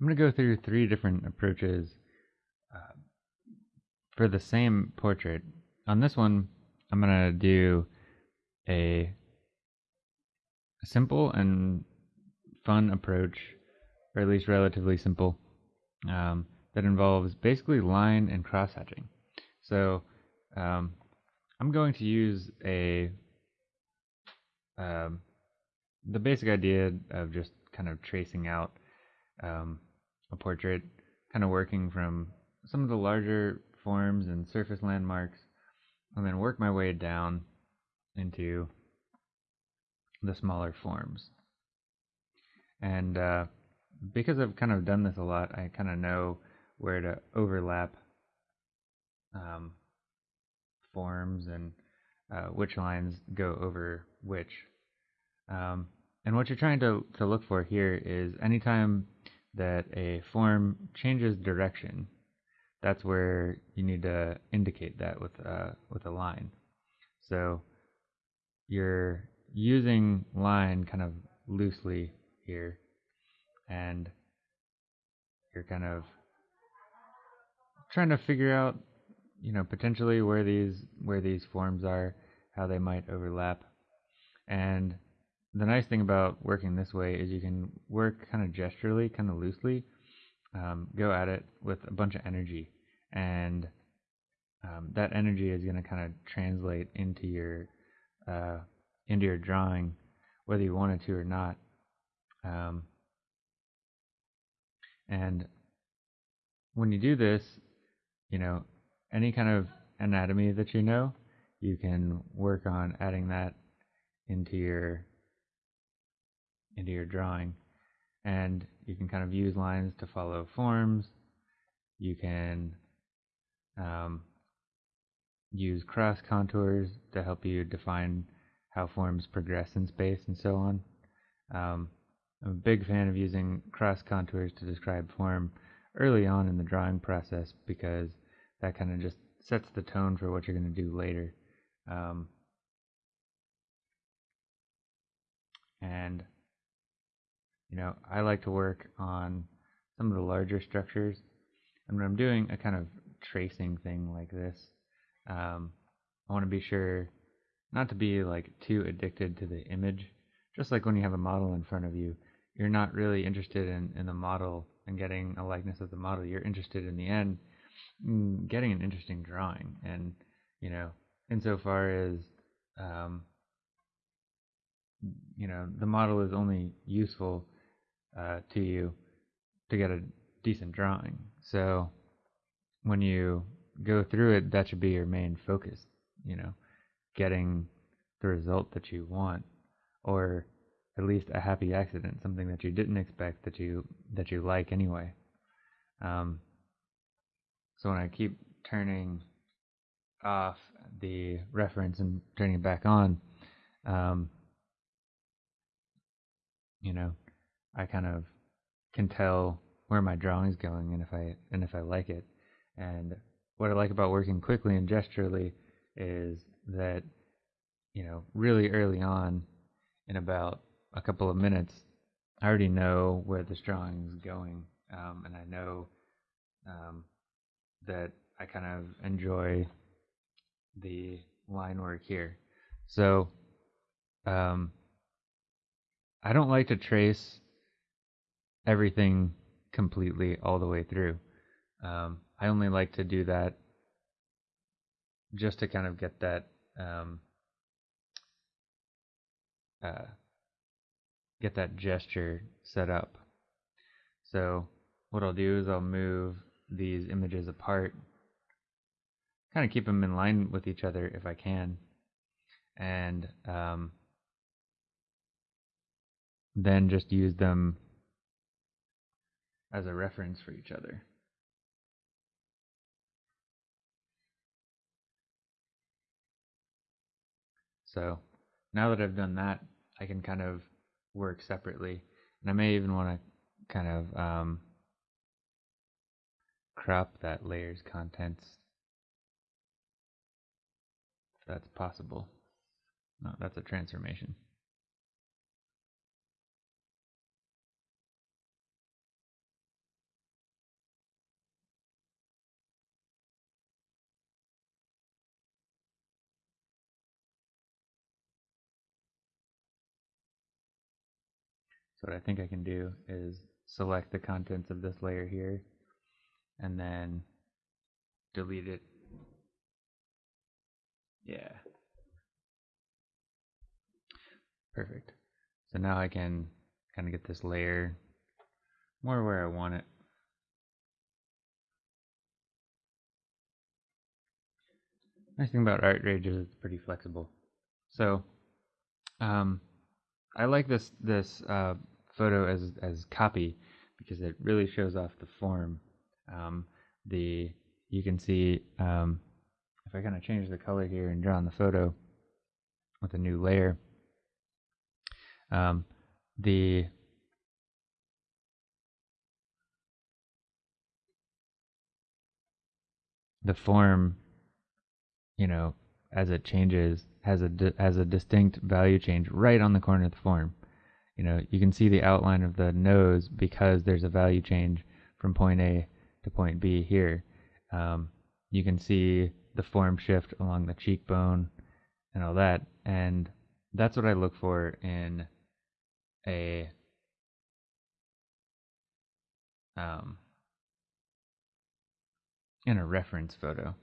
I'm going to go through three different approaches uh, for the same portrait. On this one, I'm going to do a simple and fun approach, or at least relatively simple, um, that involves basically line and cross hatching. So um, I'm going to use a um, the basic idea of just kind of tracing out um, a portrait, kind of working from some of the larger forms and surface landmarks, and then work my way down into the smaller forms. And uh, because I've kind of done this a lot, I kind of know where to overlap um, forms and uh, which lines go over which. Um, and what you're trying to, to look for here is anytime that a form changes direction, that's where you need to indicate that with uh, with a line. So you're using line kind of loosely here, and you're kind of trying to figure out, you know, potentially where these where these forms are, how they might overlap, and the nice thing about working this way is you can work kind of gesturally, kind of loosely, um, go at it with a bunch of energy, and um, that energy is going to kind of translate into your uh, into your drawing, whether you wanted to or not. Um, and when you do this, you know, any kind of anatomy that you know, you can work on adding that into your into your drawing. And you can kind of use lines to follow forms. You can um, use cross contours to help you define how forms progress in space and so on. Um, I'm a big fan of using cross contours to describe form early on in the drawing process because that kind of just sets the tone for what you're going to do later. Um, and you know, I like to work on some of the larger structures. And when I'm doing a kind of tracing thing like this, um, I want to be sure not to be like too addicted to the image. Just like when you have a model in front of you, you're not really interested in, in the model and getting a likeness of the model. You're interested in the end in getting an interesting drawing. And, you know, insofar as, um, you know, the model is only useful uh, to you to get a decent drawing. So when you go through it, that should be your main focus, you know, getting the result that you want, or at least a happy accident, something that you didn't expect that you that you like anyway. Um, so when I keep turning off the reference and turning it back on, um, you know, I kind of can tell where my drawing's going and if I and if I like it. And what I like about working quickly and gesturally is that you know really early on, in about a couple of minutes, I already know where this drawing is going, um, and I know um, that I kind of enjoy the line work here. So um, I don't like to trace everything completely all the way through. Um, I only like to do that just to kind of get that um, uh, get that gesture set up. So what I'll do is I'll move these images apart, kind of keep them in line with each other if I can, and um, then just use them as a reference for each other. So now that I've done that, I can kind of work separately. And I may even want to kind of um, crop that layer's contents if that's possible. No, that's a transformation. So what I think I can do is select the contents of this layer here and then delete it. Yeah. Perfect. So now I can kind of get this layer more where I want it. Nice thing about ArtRage is it's pretty flexible. So, um, I like this this uh, photo as as copy because it really shows off the form. Um, the you can see um, if I kind of change the color here and draw on the photo with a new layer, um, the the form, you know, as it changes, has a has a distinct value change right on the corner of the form. You know, you can see the outline of the nose because there's a value change from point A to point B here. Um, you can see the form shift along the cheekbone and all that, and that's what I look for in a um, in a reference photo.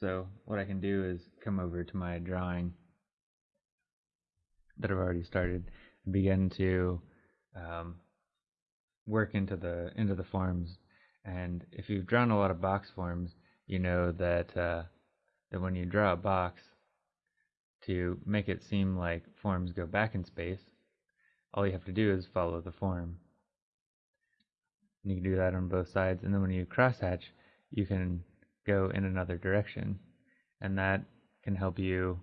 So what I can do is come over to my drawing that I've already started and begin to um, work into the into the forms. And if you've drawn a lot of box forms, you know that uh, that when you draw a box, to make it seem like forms go back in space, all you have to do is follow the form. And you can do that on both sides. And then when you crosshatch, you can go in another direction. And that can help you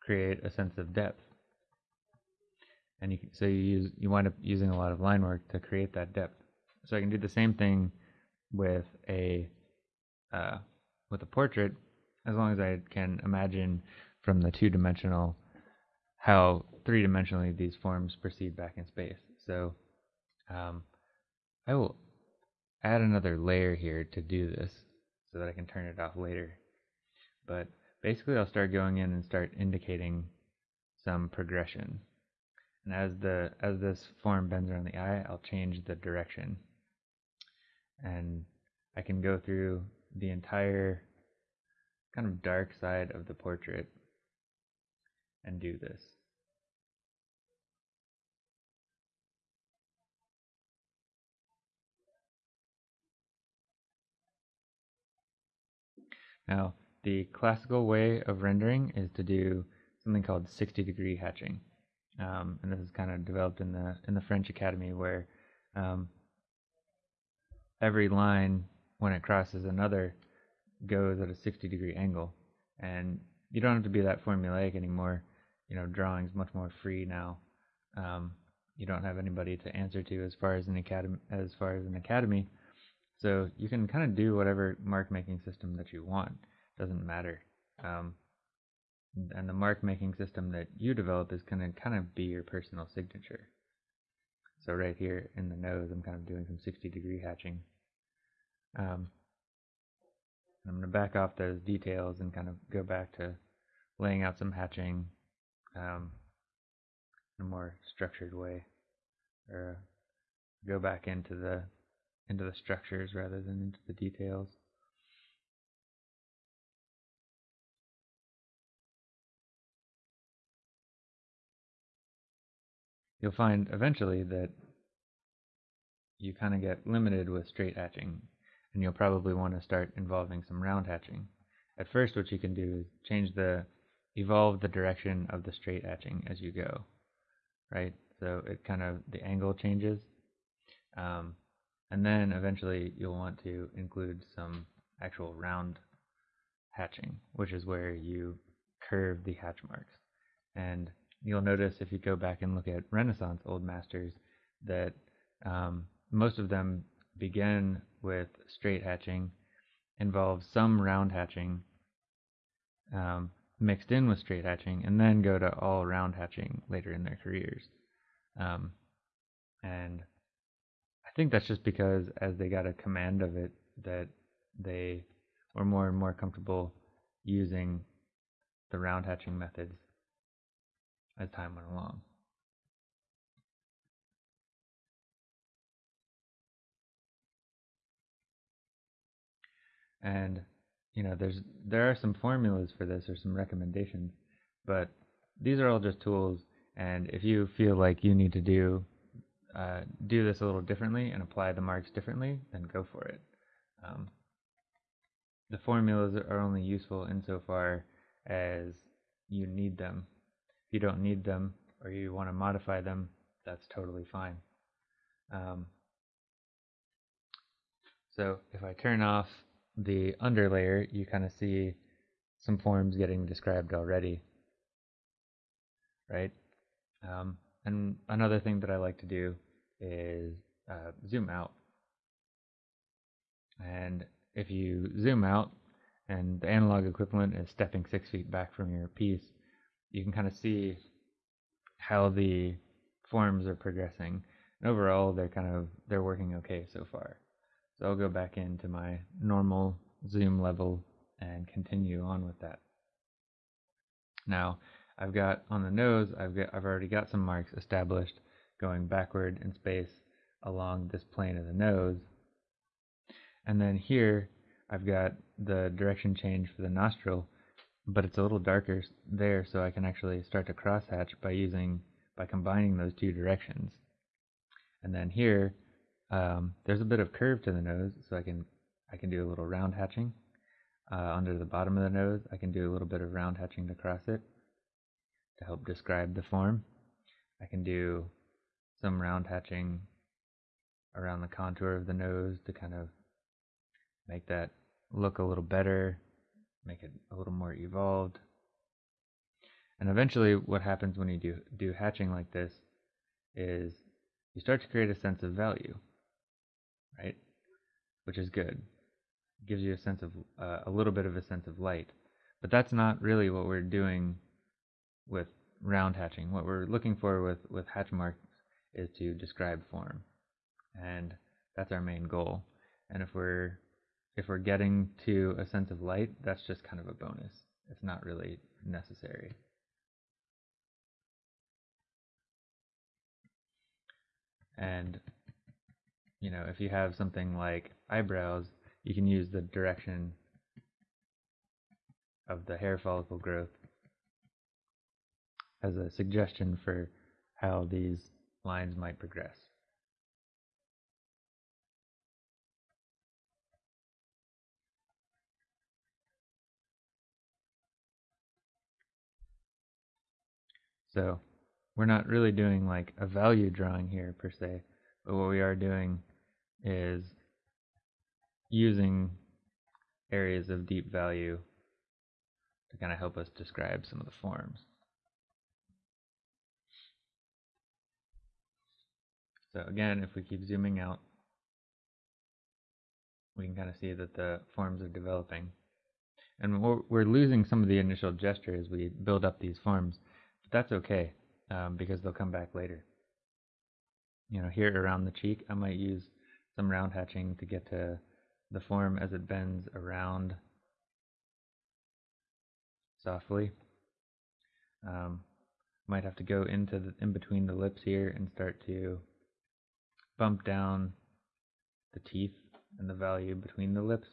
create a sense of depth. And you so you use you wind up using a lot of line work to create that depth. So I can do the same thing with a uh, with a portrait, as long as I can imagine from the two-dimensional how three-dimensionally these forms proceed back in space. So um, I will add another layer here to do this so that I can turn it off later. But basically I'll start going in and start indicating some progression. And as the as this form bends around the eye, I'll change the direction. And I can go through the entire kind of dark side of the portrait and do this. Now, the classical way of rendering is to do something called 60 degree hatching. Um, and this is kind of developed in the in the French Academy where um, every line when it crosses another goes at a 60 degree angle. And you don't have to be that formulaic anymore. You know drawing's much more free now. Um, you don't have anybody to answer to as far as an academy as far as an academy so you can kind of do whatever mark making system that you want. Doesn't matter. Um, and the mark making system that you develop is going to kind of be your personal signature. So right here in the nose, I'm kind of doing some 60 degree hatching. Um, I'm going to back off those details and kind of go back to laying out some hatching um, in a more structured way, or go back into the into the structures rather than into the details. You'll find eventually that you kind of get limited with straight hatching, and you'll probably want to start involving some round hatching. At first, what you can do is change the, evolve the direction of the straight hatching as you go, right? So it kind of, the angle changes. Um, and then eventually you'll want to include some actual round hatching, which is where you curve the hatch marks. And you'll notice if you go back and look at Renaissance Old Masters that um, most of them begin with straight hatching, involve some round hatching um, mixed in with straight hatching, and then go to all round hatching later in their careers. Um, and I think that's just because as they got a command of it, that they were more and more comfortable using the round hatching methods as time went along. And you know, there's there are some formulas for this or some recommendations, but these are all just tools. And if you feel like you need to do uh, do this a little differently and apply the marks differently, then go for it. Um, the formulas are only useful insofar as you need them. If you don't need them or you want to modify them, that's totally fine. Um, so if I turn off the underlayer, you kind of see some forms getting described already, right? Um, and another thing that I like to do is uh, zoom out. And if you zoom out and the analog equivalent is stepping six feet back from your piece, you can kind of see how the forms are progressing. And overall, they're kind of they're working okay so far. So I'll go back into my normal zoom level and continue on with that. Now, I've got on the nose, I've got I've already got some marks established going backward in space along this plane of the nose. And then here I've got the direction change for the nostril, but it's a little darker there so I can actually start to crosshatch by using by combining those two directions. And then here um, there's a bit of curve to the nose so I can I can do a little round hatching. Uh, under the bottom of the nose I can do a little bit of round hatching to cross it to help describe the form. I can do some round hatching around the contour of the nose to kind of make that look a little better, make it a little more evolved. And eventually what happens when you do, do hatching like this is you start to create a sense of value, right? Which is good. It gives you a sense of, uh, a little bit of a sense of light. But that's not really what we're doing with round hatching. What we're looking for with, with hatch marks is to describe form. And that's our main goal. And if we're if we're getting to a sense of light, that's just kind of a bonus. It's not really necessary. And you know, if you have something like eyebrows, you can use the direction of the hair follicle growth as a suggestion for how these lines might progress. So we're not really doing like a value drawing here per se, but what we are doing is using areas of deep value to kind of help us describe some of the forms. Again, if we keep zooming out, we can kind of see that the forms are developing. And we're, we're losing some of the initial gesture as we build up these forms, but that's okay um, because they'll come back later. You know, here around the cheek, I might use some round hatching to get to the form as it bends around softly. Um, might have to go into the, in between the lips here and start to bump down the teeth and the value between the lips.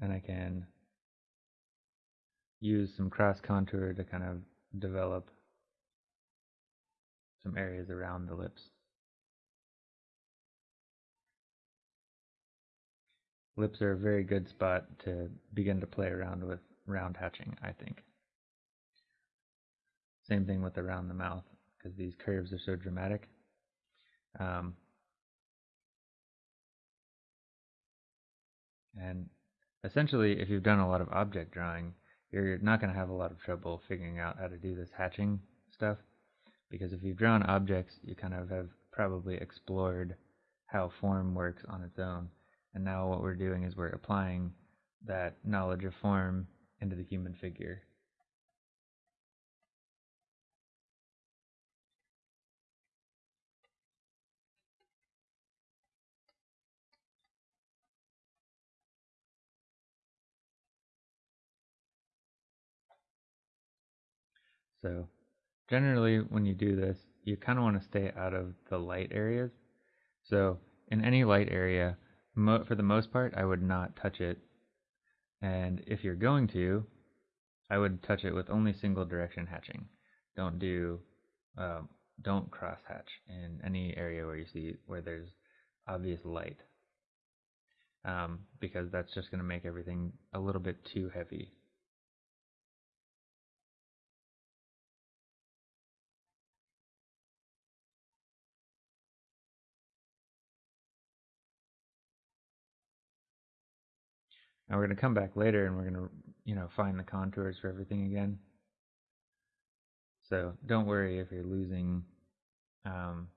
And I can use some cross contour to kind of develop some areas around the lips. Lips are a very good spot to begin to play around with round hatching, I think. Same thing with around the mouth, because these curves are so dramatic. Um, and essentially, if you've done a lot of object drawing, you're not going to have a lot of trouble figuring out how to do this hatching stuff. Because if you've drawn objects, you kind of have probably explored how form works on its own. And now what we're doing is we're applying that knowledge of form into the human figure. So generally when you do this, you kind of want to stay out of the light areas. So in any light area, mo for the most part, I would not touch it. And if you're going to, I would touch it with only single direction hatching. Don't do, um, don't cross hatch in any area where you see where there's obvious light, um, because that's just going to make everything a little bit too heavy. Now we're going to come back later and we're going to, you know, find the contours for everything again. So don't worry if you're losing, um,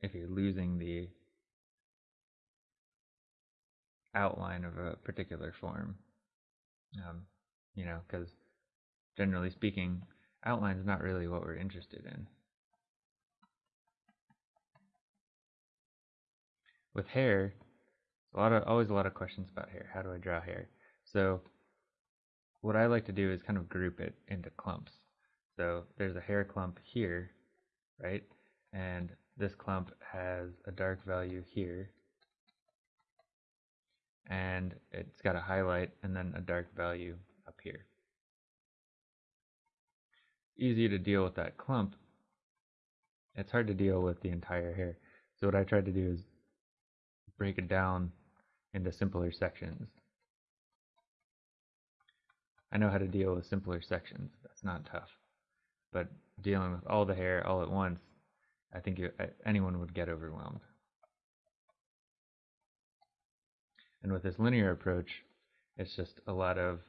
if you're losing the outline of a particular form. Um, you know, because generally speaking, outline is not really what we're interested in. With hair, a lot of always a lot of questions about hair. How do I draw hair? So what I like to do is kind of group it into clumps. So there's a hair clump here, right? And this clump has a dark value here. And it's got a highlight and then a dark value up here. Easy to deal with that clump. It's hard to deal with the entire hair. So what I tried to do is break it down into simpler sections. I know how to deal with simpler sections. That's not tough. But dealing with all the hair all at once, I think you, anyone would get overwhelmed. And with this linear approach, it's just a lot of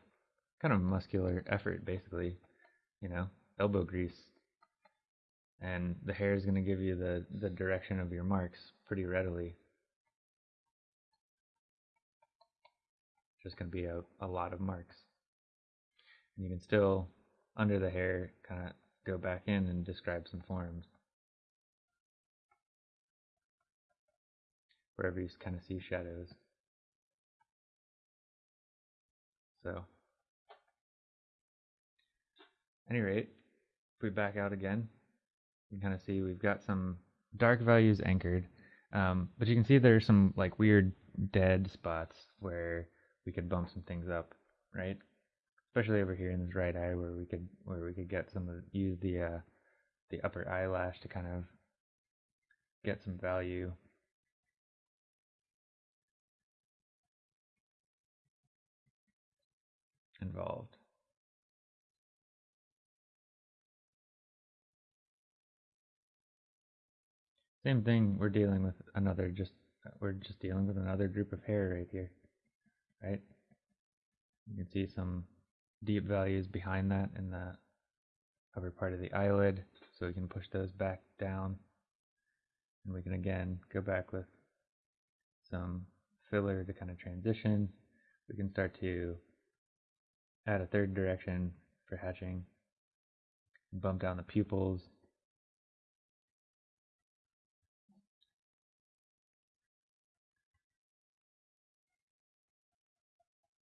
kind of muscular effort, basically, you know, elbow grease. And the hair is going to give you the, the direction of your marks pretty readily. Just going to be a, a lot of marks. And you can still, under the hair, kind of go back in and describe some forms. Wherever you kind of see shadows. So, any rate, if we back out again, you can kind of see we've got some dark values anchored, um, but you can see there's some like weird dead spots where we could bump some things up, right? Especially over here in this right eye where we could where we could get some of use the uh, the upper eyelash to kind of get some value. involved. Same thing, we're dealing with another just we're just dealing with another group of hair right here right? You can see some deep values behind that in the upper part of the eyelid, so we can push those back down. And we can again go back with some filler to kind of transition. We can start to add a third direction for hatching, bump down the pupils,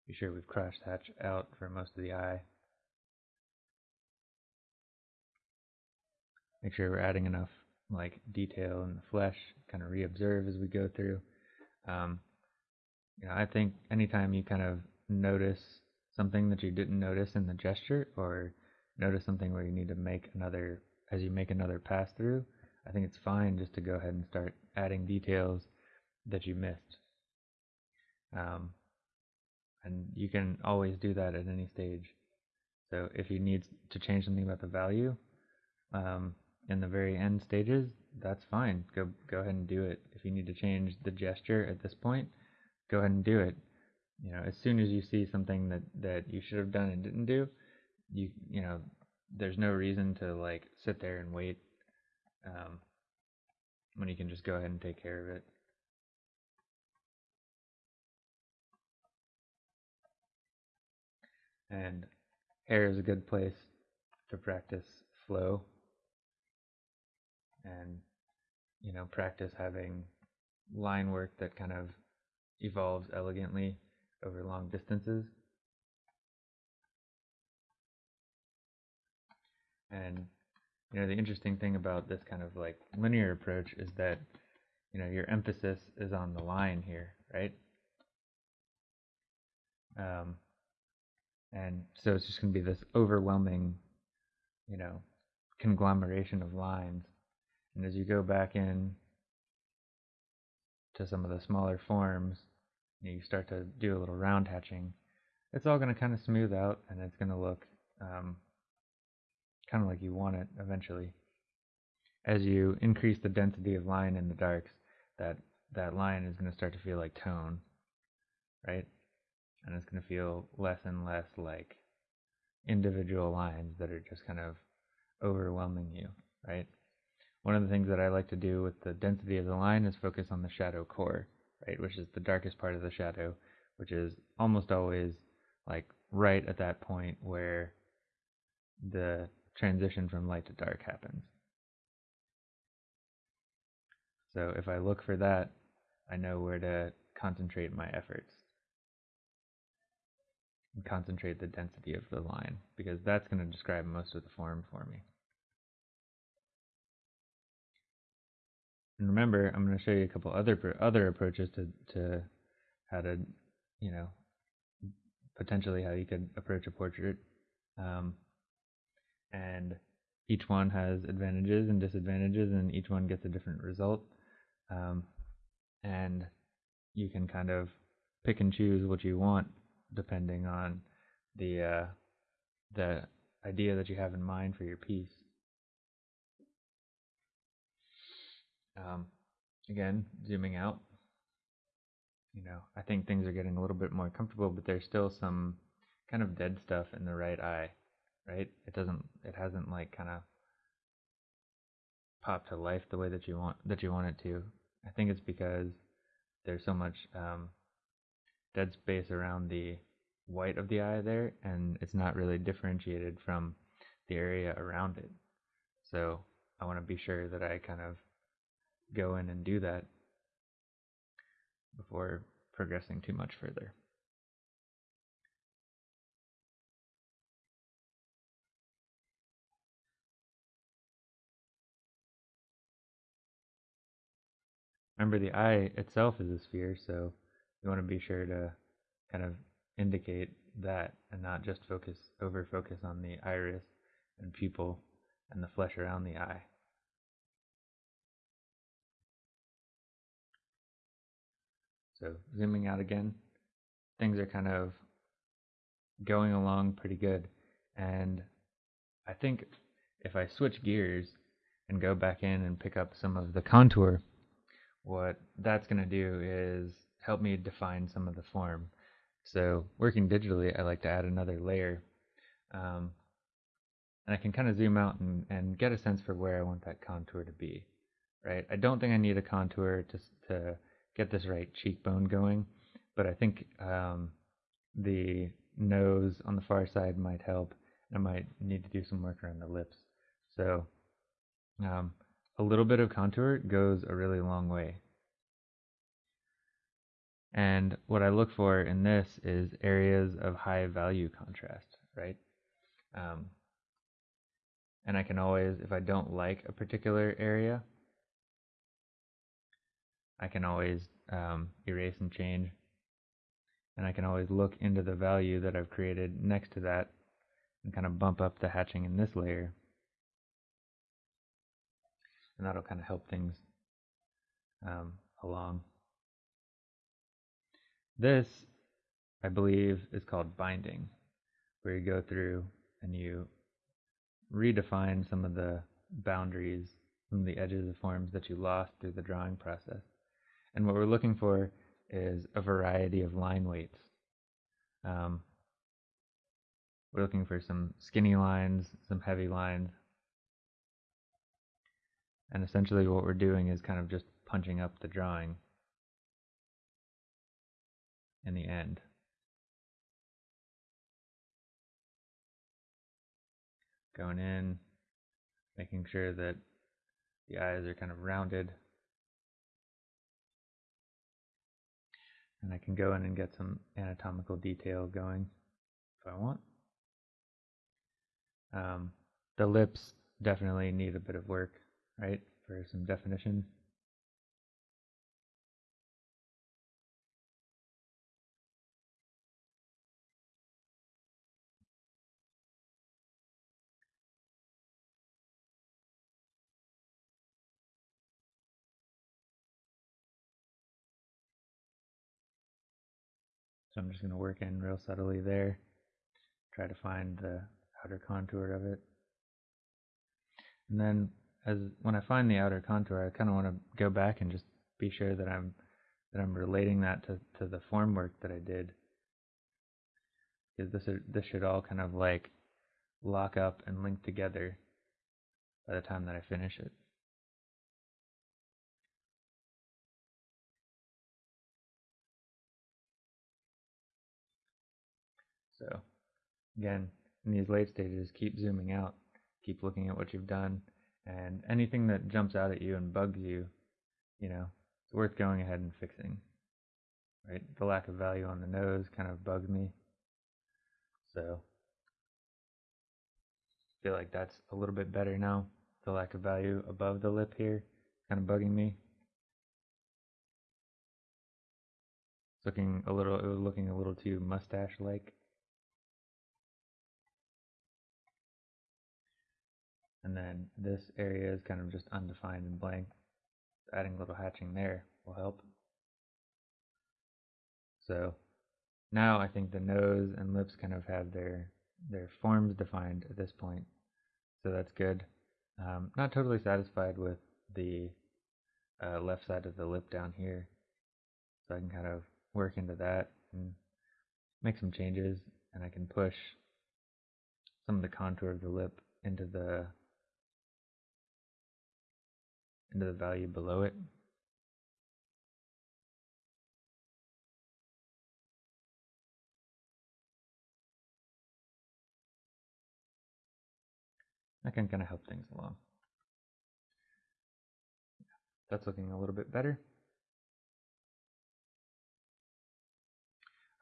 Be sure we've crossed hatch out for most of the eye. Make sure we're adding enough like detail in the flesh, kind of reobserve as we go through. Um, you know, I think anytime you kind of notice something that you didn't notice in the gesture, or notice something where you need to make another, as you make another pass through, I think it's fine just to go ahead and start adding details that you missed. Um, and you can always do that at any stage. So if you need to change something about the value um, in the very end stages, that's fine. Go go ahead and do it. If you need to change the gesture at this point, go ahead and do it. You know, as soon as you see something that that you should have done and didn't do, you you know, there's no reason to like sit there and wait um, when you can just go ahead and take care of it. And hair is a good place to practice flow and you know practice having line work that kind of evolves elegantly over long distances And you know, the interesting thing about this kind of like linear approach is that you know your emphasis is on the line here, right? Um, and so it's just going to be this overwhelming, you know, conglomeration of lines. And as you go back in to some of the smaller forms, you start to do a little round hatching, it's all going to kind of smooth out and it's going to look um, kind of like you want it eventually. As you increase the density of line in the darks, that that line is going to start to feel like tone, right? And it's going to feel less and less like individual lines that are just kind of overwhelming you, right? One of the things that I like to do with the density of the line is focus on the shadow core, right, which is the darkest part of the shadow, which is almost always like right at that point where the transition from light to dark happens. So if I look for that, I know where to concentrate my efforts and concentrate the density of the line because that's going to describe most of the form for me. And remember, I'm going to show you a couple other other approaches to to how to, you know, potentially how you could approach a portrait. Um, and each one has advantages and disadvantages, and each one gets a different result. Um, and you can kind of pick and choose what you want depending on the uh, the idea that you have in mind for your piece. Um, again, zooming out, you know, I think things are getting a little bit more comfortable, but there's still some kind of dead stuff in the right eye, right? It doesn't, it hasn't like kind of popped to life the way that you want that you want it to. I think it's because there's so much um, dead space around the white of the eye there, and it's not really differentiated from the area around it. So I want to be sure that I kind of go in and do that before progressing too much further. Remember the eye itself is a sphere, so you want to be sure to kind of indicate that and not just focus over focus on the iris and pupil and the flesh around the eye. So zooming out again, things are kind of going along pretty good. And I think if I switch gears and go back in and pick up some of the contour, what that's going to do is help me define some of the form. So working digitally, I like to add another layer. Um, and I can kind of zoom out and, and get a sense for where I want that contour to be, right? I don't think I need a contour to, to get this right cheekbone going, but I think um, the nose on the far side might help. I might need to do some work around the lips. So um, a little bit of contour goes a really long way. And what I look for in this is areas of high value contrast, right? Um, and I can always, if I don't like a particular area, I can always um, erase and change. And I can always look into the value that I've created next to that and kind of bump up the hatching in this layer. And that'll kind of help things um, along. This, I believe, is called binding, where you go through and you redefine some of the boundaries, some of the edges of forms that you lost through the drawing process. And what we're looking for is a variety of line weights. Um, we're looking for some skinny lines, some heavy lines. And essentially what we're doing is kind of just punching up the drawing in the end. Going in, making sure that the eyes are kind of rounded. And I can go in and get some anatomical detail going if I want. Um, the lips definitely need a bit of work, right, for some definition. So I'm just going to work in real subtly there, try to find the outer contour of it. And then as when I find the outer contour, I kind of want to go back and just be sure that I'm that I'm relating that to, to the form work that I did. Because this are, this should all kind of like lock up and link together by the time that I finish it. So again, in these late stages, keep zooming out, keep looking at what you've done, and anything that jumps out at you and bugs you, you know, it's worth going ahead and fixing. Right? The lack of value on the nose kind of bugs me. So I feel like that's a little bit better now. The lack of value above the lip here kind of bugging me. It's looking a little it was looking a little too mustache like. And then this area is kind of just undefined and blank. Adding a little hatching there will help. So now I think the nose and lips kind of have their their forms defined at this point. So that's good. Um, not totally satisfied with the uh, left side of the lip down here. So I can kind of work into that and make some changes and I can push some of the contour of the lip into the into the value below it. That can kind of help things along. That's looking a little bit better.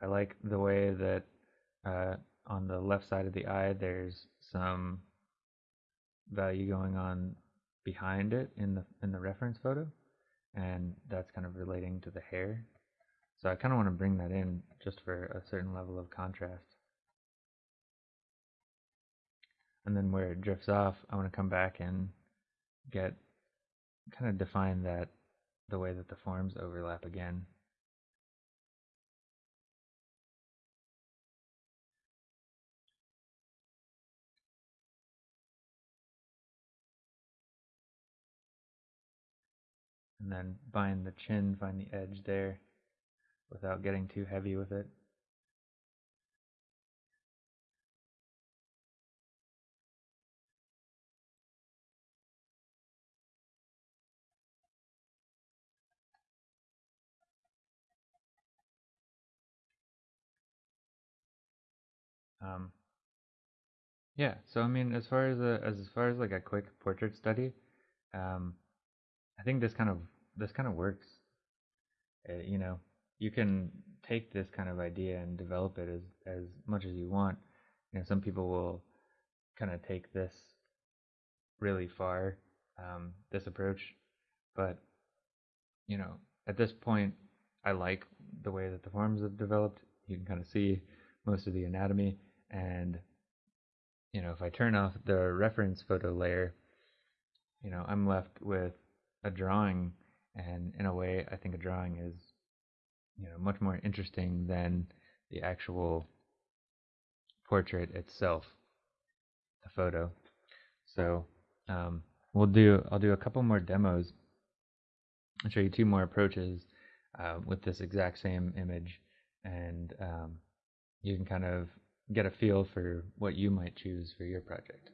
I like the way that uh, on the left side of the eye there's some value going on behind it in the in the reference photo and that's kind of relating to the hair. So I kind of want to bring that in just for a certain level of contrast. And then where it drifts off I want to come back and get kind of define that the way that the forms overlap again and then bind the chin, find the edge there without getting too heavy with it. Um, yeah, so I mean, as far as a, as far as like a quick portrait study, um, I think this kind of this kind of works. Uh, you know, you can take this kind of idea and develop it as as much as you want. You know, some people will kind of take this really far, um, this approach, but you know, at this point, I like the way that the forms have developed. You can kind of see most of the anatomy, and you know, if I turn off the reference photo layer, you know, I'm left with a drawing and in a way I think a drawing is you know much more interesting than the actual portrait itself the photo. So um, we'll do I'll do a couple more demos I'll show you two more approaches uh, with this exact same image. And um, you can kind of get a feel for what you might choose for your project